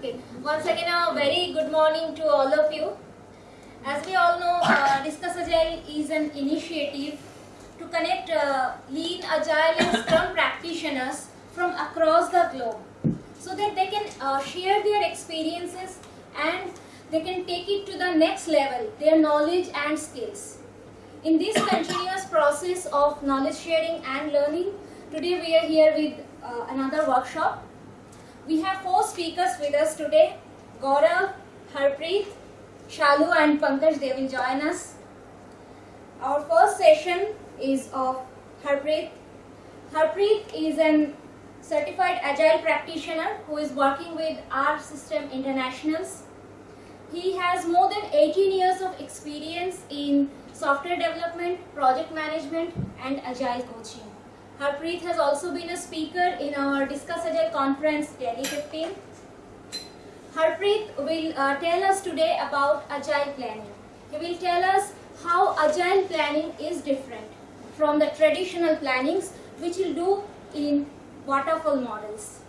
Okay. Once again, a very good morning to all of you. As we all know, uh, Discuss Agile is an initiative to connect uh, lean, agile, and scrum practitioners from across the globe so that they can uh, share their experiences and they can take it to the next level, their knowledge and skills. In this continuous process of knowledge sharing and learning, today we are here with uh, another workshop we have four speakers with us today. Gaurav, Harpreet, Shalu and Pankaj, they will join us. Our first session is of Harpreet. Harpreet is an certified agile practitioner who is working with R System Internationals. He has more than 18 years of experience in software development, project management and agile coaching. Harpreet has also been a speaker in our Discuss Agile conference Delhi 15. Harpreet will uh, tell us today about agile planning. He will tell us how agile planning is different from the traditional plannings which we'll do in waterfall models.